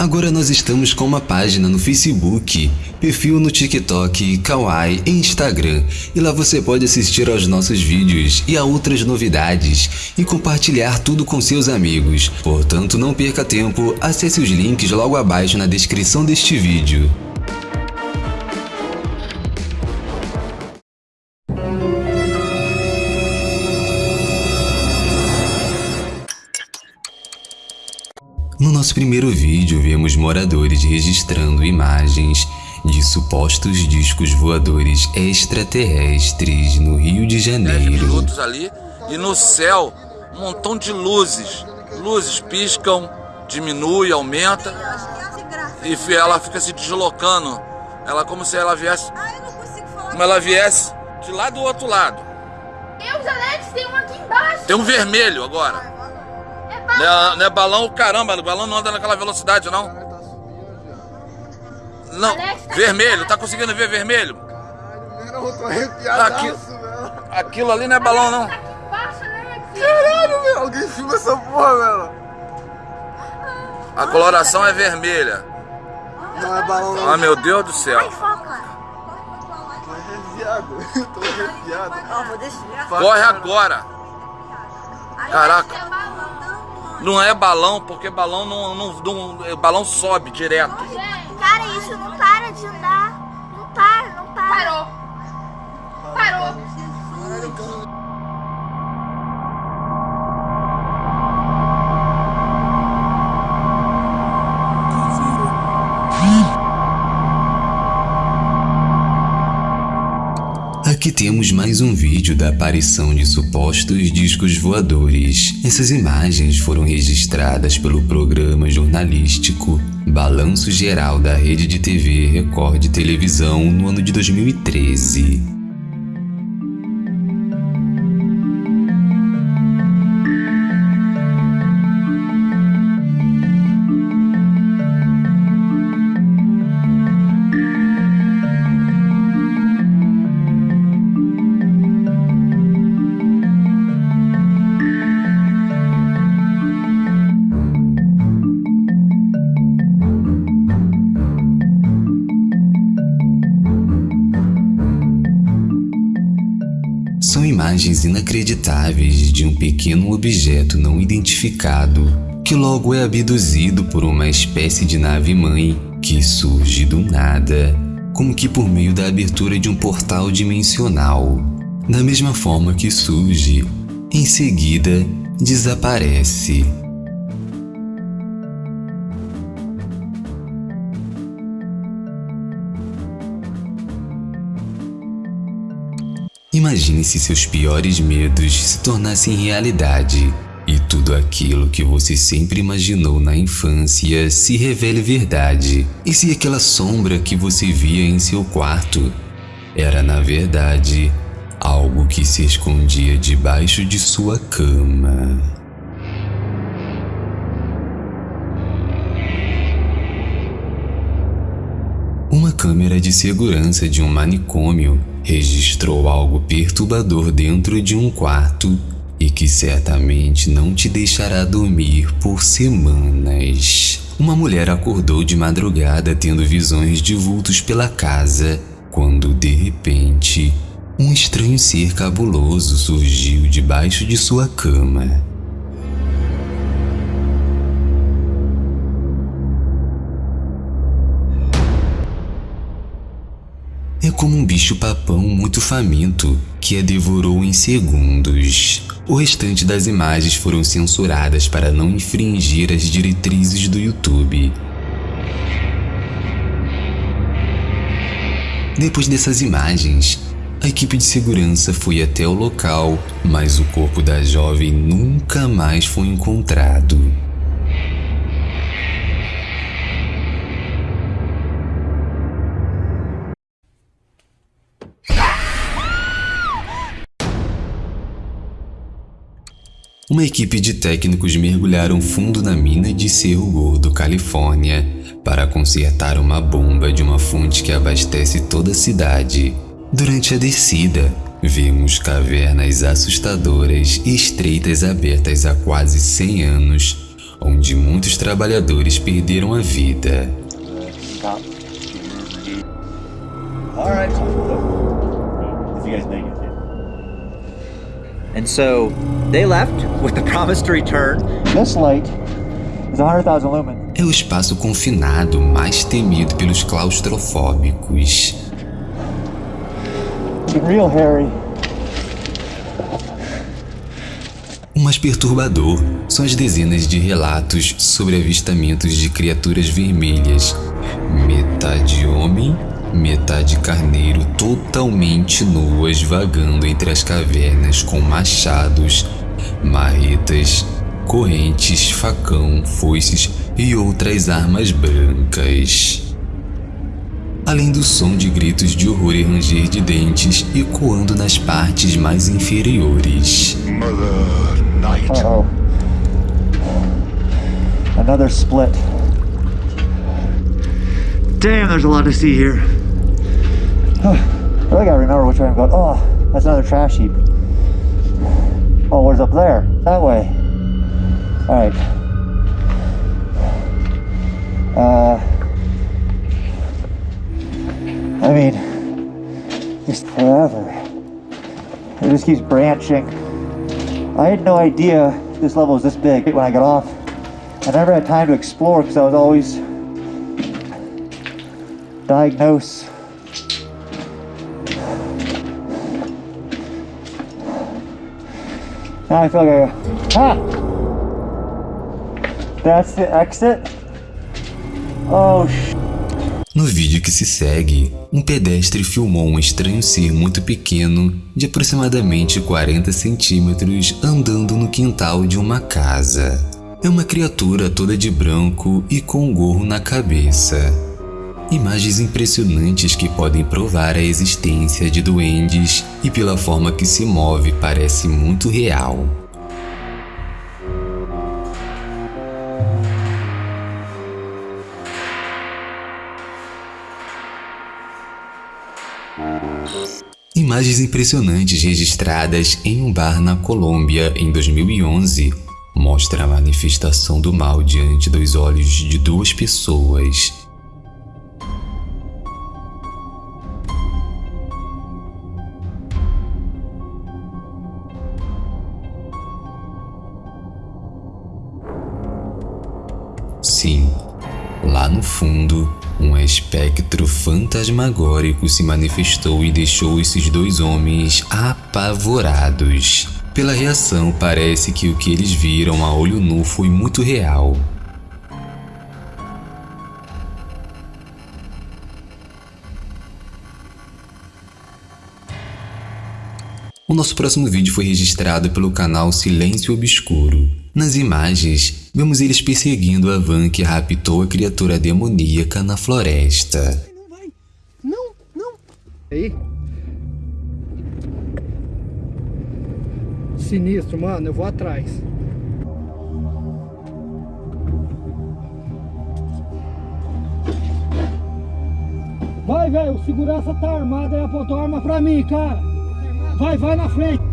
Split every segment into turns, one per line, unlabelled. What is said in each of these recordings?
Agora nós estamos com uma página no Facebook, perfil no TikTok, Kawaii e Instagram. E lá você pode assistir aos nossos vídeos e a outras novidades e compartilhar tudo com seus amigos. Portanto, não perca tempo, acesse os links logo abaixo na descrição deste vídeo. Nosso primeiro vídeo, vemos moradores registrando imagens de supostos discos voadores extraterrestres no Rio de Janeiro.
minutos ali e no céu um montão de luzes. Luzes piscam, diminui, aumenta e ela fica se deslocando. Ela como se ela viesse, como ela viesse de lá do outro lado.
Janete, tem um.
Tem um vermelho agora. Não é, não é balão, caramba, o balão não anda naquela velocidade, não. Não, vermelho, tá conseguindo ver vermelho?
Não, tô arrepiadaço,
Aqui,
velho.
aquilo ali não é balão, não.
Caralho, velho. Alguém filma essa porra, velho.
A coloração é vermelha.
Não é balão, não.
Ah, meu Deus do céu.
Tô arrepiado. Tô arrepiado.
Corre agora. Caraca. Não é balão, porque balão não, não, não balão sobe direto.
Cara, isso não para de andar. Não para, não para. Parou.
Aqui temos mais um vídeo da aparição de supostos discos voadores. Essas imagens foram registradas pelo programa jornalístico Balanço Geral da Rede de TV Record Televisão no ano de 2013. Imagens inacreditáveis de um pequeno objeto não identificado que logo é abduzido por uma espécie de nave-mãe que surge do nada, como que por meio da abertura de um portal dimensional. Da mesma forma que surge, em seguida desaparece. Imagine se seus piores medos se tornassem realidade e tudo aquilo que você sempre imaginou na infância se revele verdade. E se aquela sombra que você via em seu quarto era, na verdade, algo que se escondia debaixo de sua cama? Câmera de segurança de um manicômio registrou algo perturbador dentro de um quarto e que certamente não te deixará dormir por semanas. Uma mulher acordou de madrugada tendo visões de vultos pela casa, quando de repente, um estranho ser cabuloso surgiu debaixo de sua cama. Como um bicho-papão muito faminto que a devorou em segundos. O restante das imagens foram censuradas para não infringir as diretrizes do YouTube. Depois dessas imagens, a equipe de segurança foi até o local, mas o corpo da jovem nunca mais foi encontrado. Uma equipe de técnicos mergulharam fundo na mina de Cerro Gordo, Califórnia, para consertar uma bomba de uma fonte que abastece toda a cidade. Durante a descida, vimos cavernas assustadoras e estreitas abertas há quase 100 anos, onde muitos trabalhadores perderam a vida.
And so they left with the promise to return.
This light is 100,000 lumens.
É o espaço confinado mais temido pelos claustrofóbicos.
Real hairy.
O mais perturbador são as dezenas de relatos sobre avistamentos de criaturas vermelhas, metade homem, metade carneiro, totalmente nuas vagando entre as cavernas com machados, marretas, correntes, facão, foices e outras armas brancas. Além do som de gritos de horror e ranger de dentes ecoando nas partes mais inferiores.
Uh-oh. Another split. Damn, there's a lot to see here. I really gotta remember which way I'm going. Oh, that's another trash heap. Oh, where's up there? That way. Alright. Uh. I mean, just forever. It just keeps branching. I had no idea this level was this big when I got off. I never had time to explore because I was always diagnose. Now I feel like I go, ah! That's the exit? Oh, sh
No vídeo que se segue, um pedestre filmou um estranho ser muito pequeno, de aproximadamente 40 centímetros, andando no quintal de uma casa. É uma criatura toda de branco e com um gorro na cabeça. Imagens impressionantes que podem provar a existência de duendes e pela forma que se move parece muito real. Imagens impressionantes registradas em um bar na Colômbia em 2011 mostram a manifestação do mal diante dos olhos de duas pessoas. Fundo, um espectro fantasmagórico se manifestou e deixou esses dois homens apavorados. Pela reação, parece que o que eles viram a olho nu foi muito real. O nosso próximo vídeo foi registrado pelo canal Silêncio Obscuro. Nas imagens, vemos eles perseguindo a van que raptou a criatura demoníaca na floresta.
Não vai. Não, não. Aí. Sinistro, mano. Eu vou atrás. Vai, velho. O segurança tá armado e apontou a arma pra mim, cara. Vai, vai na frente.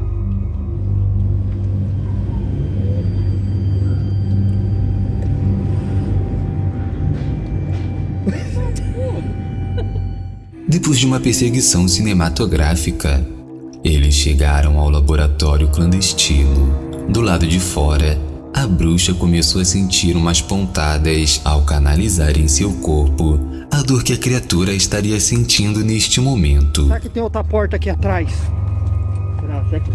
Depois de uma perseguição cinematográfica, eles chegaram ao laboratório clandestino. Do lado de fora, a bruxa começou a sentir umas pontadas ao canalizar em seu corpo a dor que a criatura estaria sentindo neste momento.
Será que tem outra porta aqui atrás?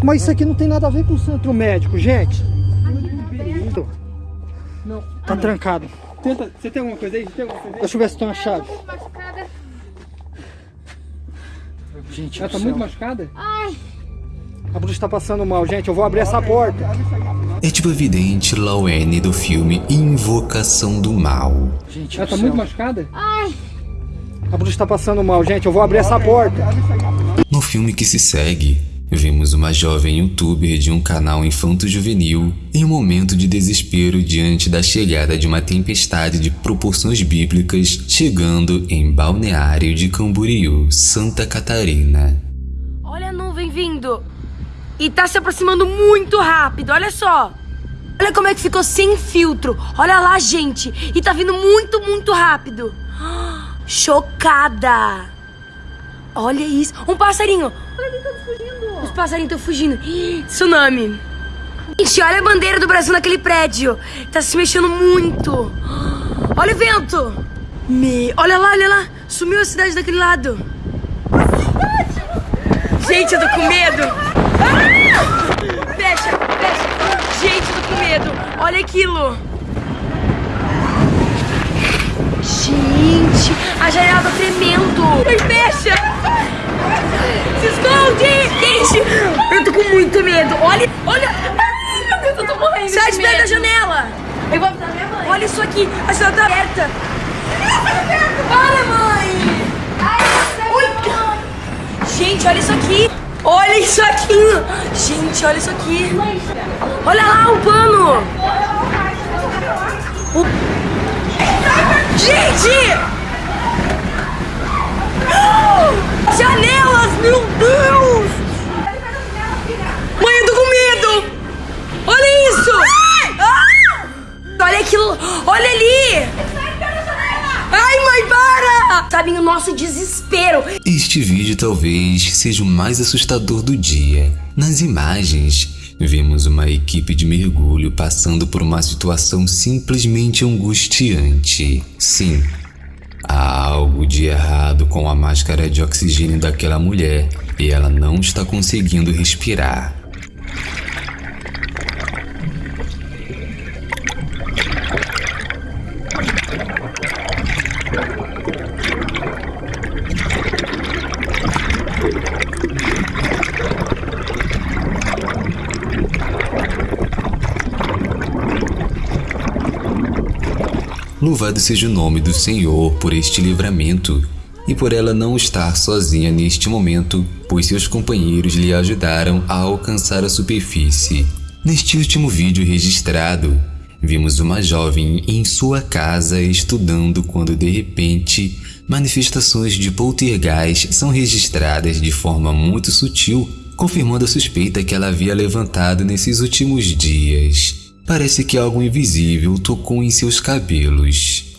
Mas isso aqui não tem nada a ver com o centro médico, gente. Não. Tá trancado. Tenta, você tem alguma coisa aí? Tem alguma coisa aí? Deixa eu ver se tem uma chave. Gente, ela tá muito machucada?
Ai.
A bruxa tá passando mal, gente. Eu vou abrir essa porta.
É tipo evidente Lawane do filme Invocação do Mal.
Gente, ela tá muito machucada?
Ai.
A bruxa tá passando mal, gente. Eu vou abrir essa porta.
No filme que se segue, vemos uma jovem youtuber de um canal infanto-juvenil em um momento de desespero diante da chegada de uma tempestade de proporções bíblicas chegando em Balneário de Camboriú, Santa Catarina.
Olha a nuvem vindo. E tá se aproximando muito rápido, olha só. Olha como é que ficou sem filtro. Olha lá, gente. E tá vindo muito, muito rápido. Chocada. Olha isso. Um passarinho. Olha quem tá fugindo. Os passarinhos estão fugindo. Tsunami. Gente, olha a bandeira do Brasil naquele prédio. Tá se mexendo muito. Olha o vento. Me... Olha lá, olha lá. Sumiu a cidade daquele lado. Gente, eu tô com medo. Ah! Fecha, fecha. Gente, eu tô com medo. Olha aquilo. Gente, a janela tá tremendo. Fecha. Se esconde. Gente, eu tô com muito medo. Olha, olha. Ai, meu Deus, eu tô morrendo Sai de perto da janela. Eu vou avisar minha mãe. Olha isso aqui, a janela tá aberta. Para, mãe. Ui. Gente, olha isso aqui. Olha isso aqui. Gente, olha isso aqui. Olha lá o pano. O... Gente! Janelas, meu Deus! Mãe, eu tô com medo! Olha isso! Ah! Olha aquilo! Olha ali! Ai, mãe, para! Sabem o nosso desespero.
Este vídeo talvez seja o mais assustador do dia. Nas imagens, vemos uma equipe de mergulho passando por uma situação simplesmente angustiante. Sim, há algo de errado com a máscara de oxigênio daquela mulher e ela não está conseguindo respirar. Louvado seja o nome do Senhor por este livramento e por ela não estar sozinha neste momento, pois seus companheiros lhe ajudaram a alcançar a superfície. Neste último vídeo registrado, vimos uma jovem em sua casa estudando quando de repente manifestações de poltergeist são registradas de forma muito sutil, confirmando a suspeita que ela havia levantado nesses últimos dias. Parece que algo invisível tocou em seus cabelos.